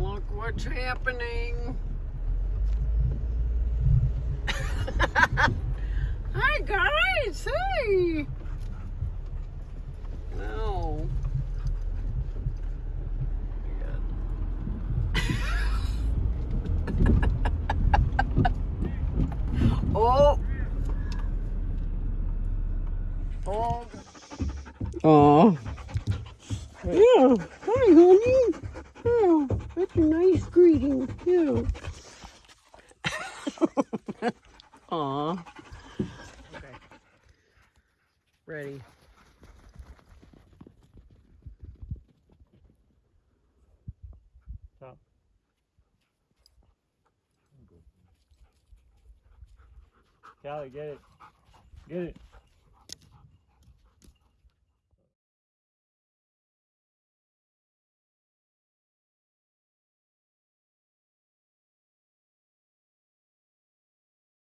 Look what's happening. Hi guys, hey. Oh. Oh. Oh. Yeah. Hi, honey. Yeah. That's a nice greeting. too. Aw. Okay. Ready. Stop. Callie, get it. Get it.